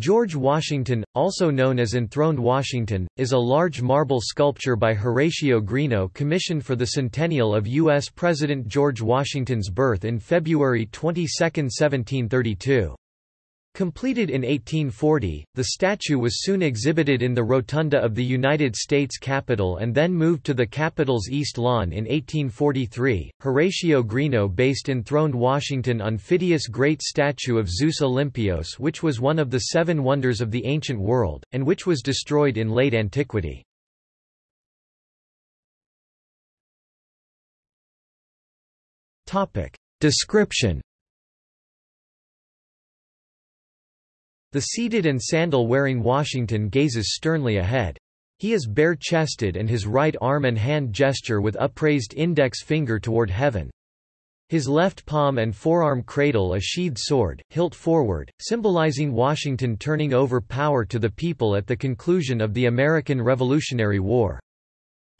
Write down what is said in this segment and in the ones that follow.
George Washington, also known as Enthroned Washington, is a large marble sculpture by Horatio Greenough commissioned for the centennial of U.S. President George Washington's birth in February 22, 1732. Completed in 1840, the statue was soon exhibited in the rotunda of the United States Capitol and then moved to the Capitol's East Lawn in 1843. Horatio Greenough based enthroned Washington on Phidias' great statue of Zeus Olympios, which was one of the seven wonders of the ancient world, and which was destroyed in late antiquity. Description The seated and sandal-wearing Washington gazes sternly ahead. He is bare-chested and his right arm and hand gesture with upraised index finger toward heaven. His left palm and forearm cradle a sheathed sword, hilt forward, symbolizing Washington turning over power to the people at the conclusion of the American Revolutionary War.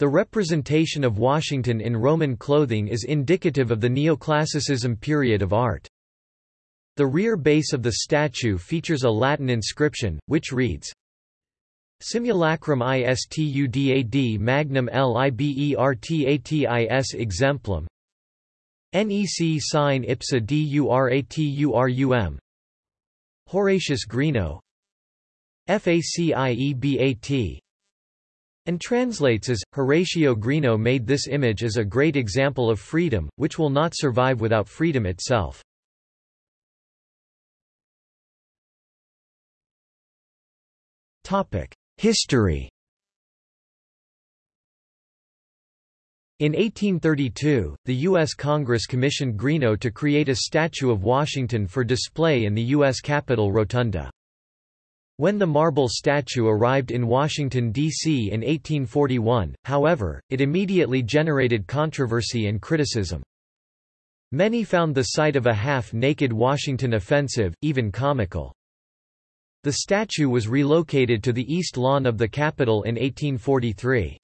The representation of Washington in Roman clothing is indicative of the neoclassicism period of art. The rear base of the statue features a Latin inscription, which reads, Simulacrum istudad magnum libertatis exemplum Nec sine ipsa duraturum Horatius Greenough FACIEBAT and translates as, Horatio Greenough made this image as a great example of freedom, which will not survive without freedom itself. History In 1832, the U.S. Congress commissioned Greenough to create a statue of Washington for display in the U.S. Capitol Rotunda. When the marble statue arrived in Washington, D.C. in 1841, however, it immediately generated controversy and criticism. Many found the sight of a half-naked Washington offensive, even comical. The statue was relocated to the east lawn of the Capitol in 1843.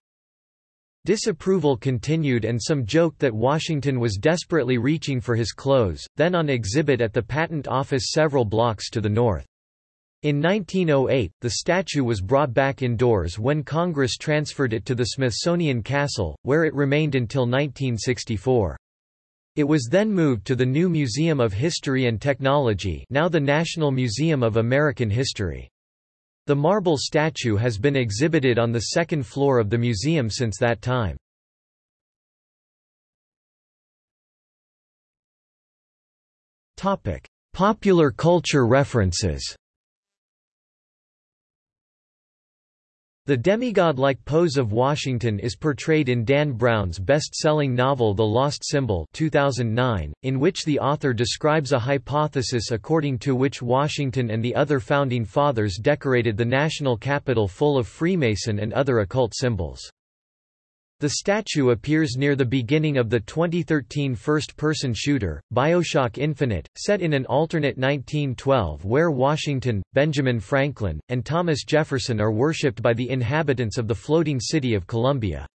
Disapproval continued and some joked that Washington was desperately reaching for his clothes, then on exhibit at the Patent Office several blocks to the north. In 1908, the statue was brought back indoors when Congress transferred it to the Smithsonian Castle, where it remained until 1964. It was then moved to the new Museum of History and Technology now the National Museum of American History. The marble statue has been exhibited on the second floor of the museum since that time. Popular culture references The demigod-like pose of Washington is portrayed in Dan Brown's best-selling novel The Lost Symbol 2009, in which the author describes a hypothesis according to which Washington and the other Founding Fathers decorated the national capital full of Freemason and other occult symbols. The statue appears near the beginning of the 2013 first-person shooter, Bioshock Infinite, set in an alternate 1912 where Washington, Benjamin Franklin, and Thomas Jefferson are worshipped by the inhabitants of the floating city of Columbia.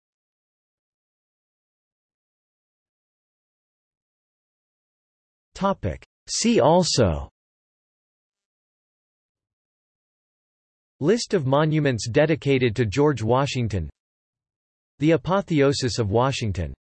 See also List of monuments dedicated to George Washington the Apotheosis of Washington